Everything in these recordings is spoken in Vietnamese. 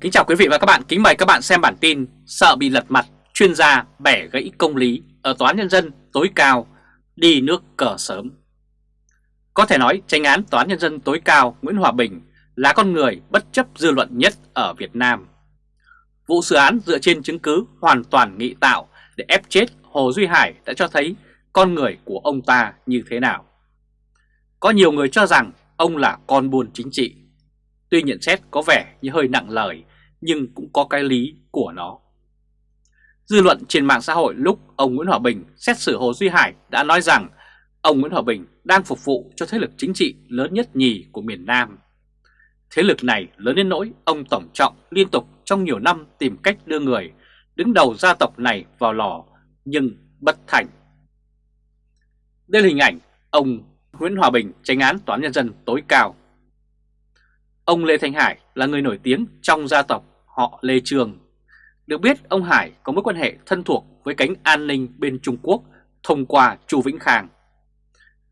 Kính chào quý vị và các bạn, kính mời các bạn xem bản tin Sợ bị lật mặt, chuyên gia bẻ gãy công lý ở Tòa án Nhân dân tối cao, đi nước cờ sớm. Có thể nói tranh án Tòa án Nhân dân tối cao Nguyễn Hòa Bình là con người bất chấp dư luận nhất ở Việt Nam. Vụ xử án dựa trên chứng cứ hoàn toàn nghị tạo để ép chết Hồ Duy Hải đã cho thấy con người của ông ta như thế nào. Có nhiều người cho rằng ông là con buôn chính trị. Tuy nhận xét có vẻ như hơi nặng lời nhưng cũng có cái lý của nó. Dư luận trên mạng xã hội lúc ông Nguyễn Hòa Bình xét xử Hồ Duy Hải đã nói rằng ông Nguyễn Hòa Bình đang phục vụ cho thế lực chính trị lớn nhất nhì của miền Nam. Thế lực này lớn đến nỗi ông Tổng Trọng liên tục trong nhiều năm tìm cách đưa người đứng đầu gia tộc này vào lò, nhưng bất thành. Đây là hình ảnh ông Nguyễn Hòa Bình tranh án Toán Nhân dân tối cao Ông Lê Thanh Hải là người nổi tiếng trong gia tộc họ Lê Trường. Được biết, ông Hải có mối quan hệ thân thuộc với cánh an ninh bên Trung Quốc thông qua Chu Vĩnh Khang.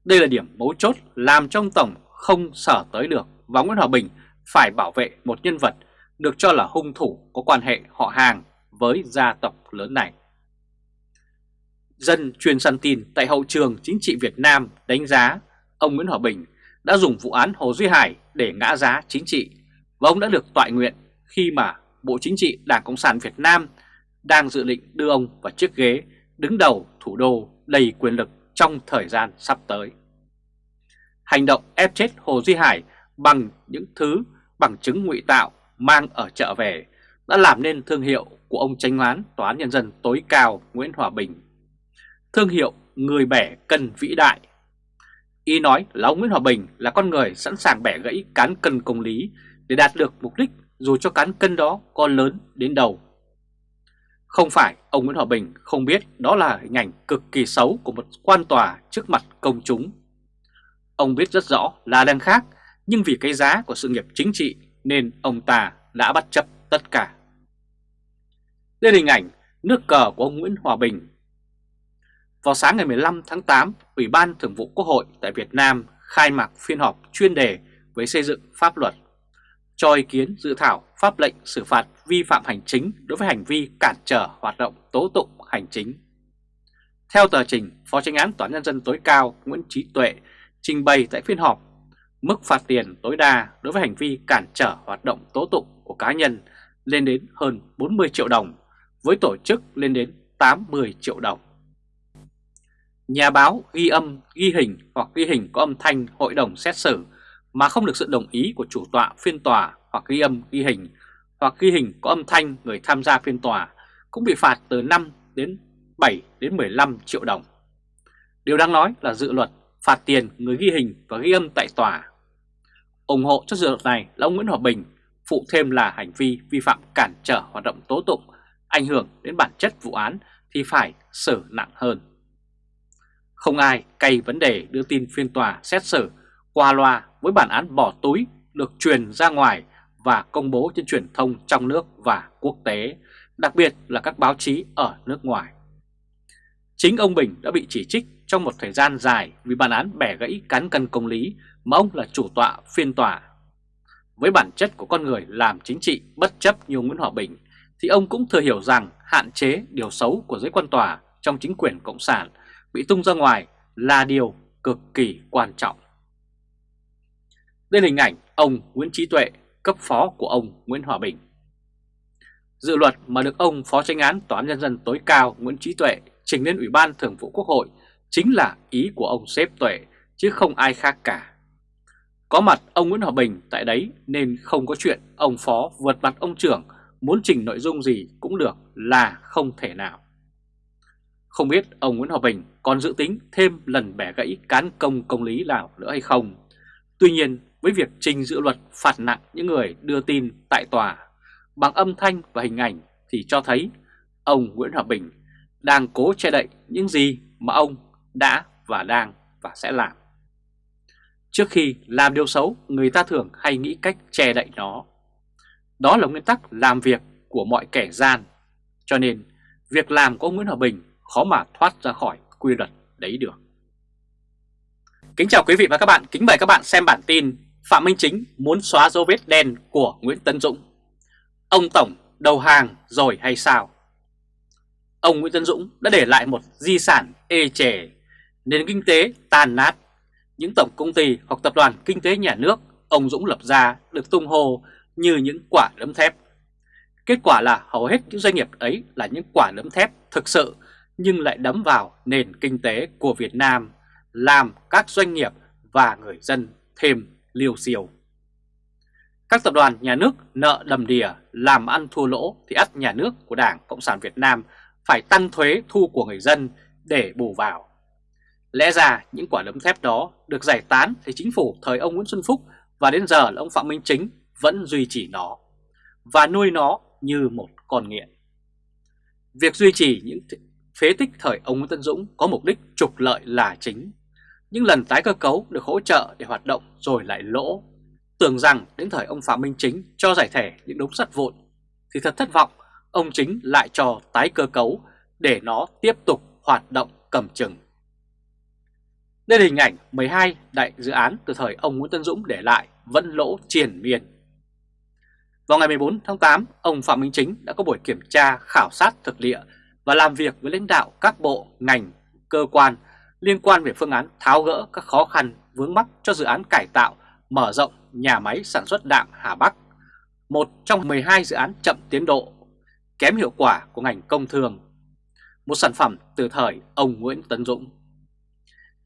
Đây là điểm mấu chốt làm trong Tổng không sở tới được và Nguyễn Hòa Bình phải bảo vệ một nhân vật được cho là hung thủ có quan hệ họ hàng với gia tộc lớn này. Dân truyền săn tin tại hậu trường chính trị Việt Nam đánh giá ông Nguyễn Hòa Bình đã dùng vụ án Hồ Duy Hải để ngã giá chính trị và ông đã được tọa nguyện khi mà Bộ Chính trị Đảng Cộng sản Việt Nam đang dự định đưa ông vào chiếc ghế đứng đầu thủ đô đầy quyền lực trong thời gian sắp tới. Hành động ép chết Hồ Duy Hải bằng những thứ, bằng chứng ngụy tạo mang ở chợ về đã làm nên thương hiệu của ông tranh án Tòa án Nhân dân tối cao Nguyễn Hòa Bình. Thương hiệu người bẻ cân vĩ đại Ý nói là ông Nguyễn Hòa Bình là con người sẵn sàng bẻ gãy cán cân công lý để đạt được mục đích dù cho cán cân đó có lớn đến đâu. Không phải ông Nguyễn Hòa Bình không biết đó là hình ảnh cực kỳ xấu của một quan tòa trước mặt công chúng. Ông biết rất rõ là đang khác, nhưng vì cái giá của sự nghiệp chính trị nên ông ta đã bắt chấp tất cả. Đây là hình ảnh nước cờ của ông Nguyễn Hòa Bình vào sáng ngày 15 tháng 8, Ủy ban Thường vụ Quốc hội tại Việt Nam khai mạc phiên họp chuyên đề với xây dựng pháp luật, cho ý kiến dự thảo pháp lệnh xử phạt vi phạm hành chính đối với hành vi cản trở hoạt động tố tụng hành chính. Theo tờ trình, Phó Tranh án Tòa Nhân dân tối cao Nguyễn Trí Tuệ trình bày tại phiên họp, mức phạt tiền tối đa đối với hành vi cản trở hoạt động tố tụng của cá nhân lên đến hơn 40 triệu đồng, với tổ chức lên đến 80 triệu đồng. Nhà báo ghi âm, ghi hình hoặc ghi hình có âm thanh hội đồng xét xử mà không được sự đồng ý của chủ tọa phiên tòa hoặc ghi âm, ghi hình hoặc ghi hình có âm thanh người tham gia phiên tòa cũng bị phạt từ 5 đến 7 đến 15 triệu đồng. Điều đáng nói là dự luật phạt tiền người ghi hình và ghi âm tại tòa. ủng hộ cho dự luật này là ông Nguyễn Hòa Bình, phụ thêm là hành vi vi phạm cản trở hoạt động tố tụng, ảnh hưởng đến bản chất vụ án thì phải xử nặng hơn. Không ai cay vấn đề đưa tin phiên tòa xét xử qua loa với bản án bỏ túi được truyền ra ngoài và công bố trên truyền thông trong nước và quốc tế, đặc biệt là các báo chí ở nước ngoài. Chính ông Bình đã bị chỉ trích trong một thời gian dài vì bản án bẻ gãy cán cân công lý mà ông là chủ tọa phiên tòa. Với bản chất của con người làm chính trị bất chấp như Nguyễn Hòa Bình thì ông cũng thừa hiểu rằng hạn chế điều xấu của giới quan tòa trong chính quyền Cộng sản bị tung ra ngoài là điều cực kỳ quan trọng. Đây là hình ảnh ông Nguyễn Trí Tuệ, cấp phó của ông Nguyễn Hòa Bình. Dự luật mà được ông Phó tranh án Tòa án Nhân dân tối cao Nguyễn Trí Tuệ trình lên Ủy ban Thường vụ Quốc hội chính là ý của ông Xếp Tuệ chứ không ai khác cả. Có mặt ông Nguyễn Hòa Bình tại đấy nên không có chuyện ông Phó vượt mặt ông trưởng muốn trình nội dung gì cũng được là không thể nào. Không biết ông Nguyễn Hòa Bình còn dự tính thêm lần bẻ gãy cán công công lý nào nữa hay không. Tuy nhiên, với việc trình dự luật phạt nặng những người đưa tin tại tòa bằng âm thanh và hình ảnh thì cho thấy ông Nguyễn Hòa Bình đang cố che đậy những gì mà ông đã và đang và sẽ làm. Trước khi làm điều xấu, người ta thường hay nghĩ cách che đậy nó. Đó là nguyên tắc làm việc của mọi kẻ gian. Cho nên, việc làm của ông Nguyễn Hòa Bình khó mà thoát ra khỏi quy luật đấy được. Kính chào quý vị và các bạn, kính mời các bạn xem bản tin Phạm Minh Chính muốn xóa dấu vết đen của Nguyễn Tấn Dũng. Ông Tổng đầu hàng rồi hay sao? Ông Nguyễn Tân Dũng đã để lại một di sản ê chề, nền kinh tế tàn nát. Những tổng công ty hoặc tập đoàn kinh tế nhà nước ông Dũng lập ra được tung hô như những quả đấm thép. Kết quả là hầu hết những doanh nghiệp ấy là những quả đấm thép thực sự nhưng lại đấm vào nền kinh tế của Việt Nam, làm các doanh nghiệp và người dân thêm liều siêu. Các tập đoàn nhà nước nợ đầm đìa làm ăn thua lỗ thì ắt nhà nước của Đảng Cộng sản Việt Nam phải tăng thuế thu của người dân để bù vào. Lẽ ra những quả đấm thép đó được giải tán thì chính phủ thời ông Nguyễn Xuân Phúc và đến giờ là ông Phạm Minh Chính vẫn duy trì nó và nuôi nó như một con nghiện. Việc duy trì những phế tích thời ông Nguyễn Tân Dũng có mục đích trục lợi là chính. Những lần tái cơ cấu được hỗ trợ để hoạt động rồi lại lỗ. Tưởng rằng đến thời ông Phạm Minh Chính cho giải thể những đống sắt vụn thì thật thất vọng, ông Chính lại cho tái cơ cấu để nó tiếp tục hoạt động cầm chừng. Đây là hình ảnh 12 đại dự án từ thời ông Nguyễn Tân Dũng để lại vẫn lỗ triền miên. Vào ngày 14 tháng 8, ông Phạm Minh Chính đã có buổi kiểm tra khảo sát thực địa và làm việc với lãnh đạo các bộ, ngành, cơ quan liên quan về phương án tháo gỡ các khó khăn vướng mắc cho dự án cải tạo, mở rộng nhà máy sản xuất đạm Hà Bắc, một trong 12 dự án chậm tiến độ, kém hiệu quả của ngành công thương, một sản phẩm từ thời ông Nguyễn Tấn Dũng.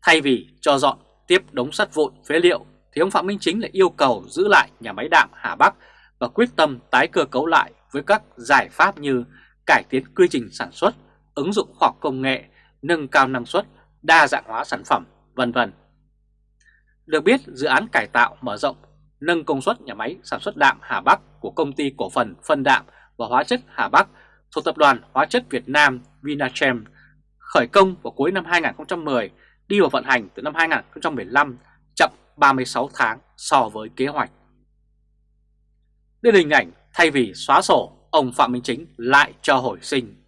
Thay vì cho dọn tiếp đống sắt vụn phế liệu thì ông Phạm Minh Chính lại yêu cầu giữ lại nhà máy đạm Hà Bắc và quyết tâm tái cơ cấu lại với các giải pháp như cải tiến quy trình sản xuất, ứng dụng khoa học công nghệ, nâng cao năng suất, đa dạng hóa sản phẩm, vân vân. Được biết, dự án cải tạo mở rộng, nâng công suất nhà máy sản xuất đạm Hà Bắc của công ty cổ phần phân đạm và hóa chất Hà Bắc thuộc tập đoàn Hóa chất Việt Nam Vinachem khởi công vào cuối năm 2010 đi vào vận hành từ năm 2015 chậm 36 tháng so với kế hoạch. Đây là hình ảnh thay vì xóa sổ, ông Phạm Minh Chính lại cho hồi sinh.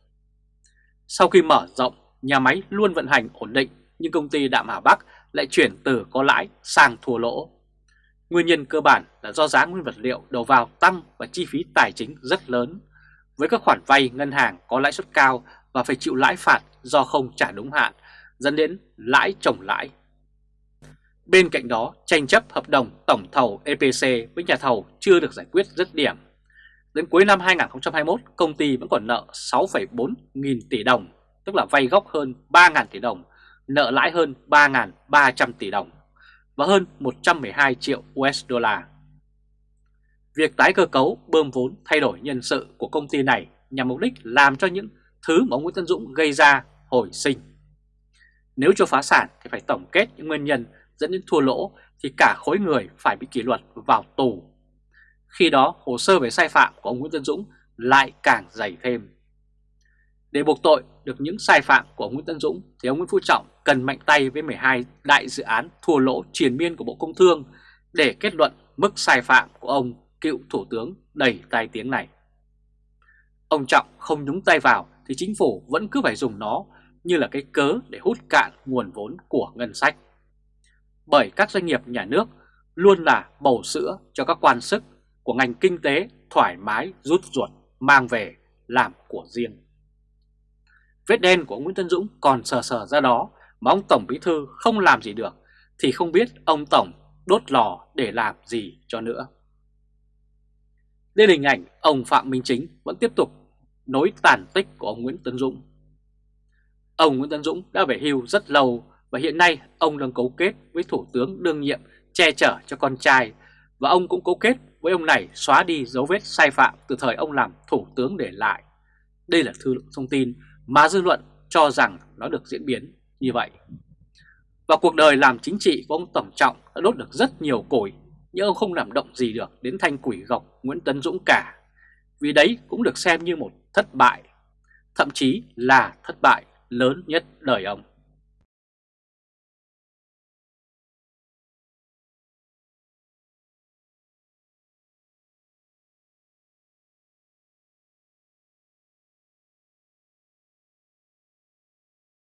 Sau khi mở rộng, nhà máy luôn vận hành ổn định nhưng công ty Đạm Hà Bắc lại chuyển từ có lãi sang thua lỗ. Nguyên nhân cơ bản là do giá nguyên vật liệu đầu vào tăng và chi phí tài chính rất lớn, với các khoản vay ngân hàng có lãi suất cao và phải chịu lãi phạt do không trả đúng hạn dẫn đến lãi chồng lãi. Bên cạnh đó, tranh chấp hợp đồng tổng thầu EPC với nhà thầu chưa được giải quyết dứt điểm. Đến cuối năm 2021, công ty vẫn còn nợ 6,4 nghìn tỷ đồng, tức là vay gốc hơn 3.000 tỷ đồng, nợ lãi hơn 3.300 tỷ đồng và hơn 112 triệu USD. Việc tái cơ cấu bơm vốn thay đổi nhân sự của công ty này nhằm mục đích làm cho những thứ mà ông Nguyễn Tân Dũng gây ra hồi sinh. Nếu cho phá sản thì phải tổng kết những nguyên nhân dẫn đến thua lỗ thì cả khối người phải bị kỷ luật vào tù. Khi đó hồ sơ về sai phạm của ông Nguyễn Tân Dũng lại càng dày thêm. Để buộc tội được những sai phạm của ông Nguyễn Tân Dũng, thì ông Nguyễn Phú Trọng cần mạnh tay với 12 đại dự án thua lỗ triền miên của Bộ Công Thương để kết luận mức sai phạm của ông cựu Thủ tướng đầy tai tiếng này. Ông Trọng không nhúng tay vào thì chính phủ vẫn cứ phải dùng nó như là cái cớ để hút cạn nguồn vốn của ngân sách. Bởi các doanh nghiệp nhà nước luôn là bầu sữa cho các quan sức của ngành kinh tế thoải mái, rút ruột, mang về, làm của riêng. Vết đen của ông Nguyễn Tân Dũng còn sờ sờ ra đó, mà ông Tổng Bí Thư không làm gì được, thì không biết ông Tổng đốt lò để làm gì cho nữa. Đây là hình ảnh ông Phạm Minh Chính vẫn tiếp tục nối tàn tích của ông Nguyễn Tân Dũng Ông Nguyễn Tân Dũng đã về hưu rất lâu và hiện nay ông đang cấu kết với Thủ tướng đương nhiệm che chở cho con trai và ông cũng cấu kết với ông này xóa đi dấu vết sai phạm từ thời ông làm Thủ tướng để lại. Đây là thư thông tin mà dư luận cho rằng nó được diễn biến như vậy. Và cuộc đời làm chính trị của ông Tổng Trọng đã đốt được rất nhiều củi, nhưng ông không làm động gì được đến thanh quỷ gọc Nguyễn Tấn Dũng cả. Vì đấy cũng được xem như một thất bại, thậm chí là thất bại lớn nhất đời ông.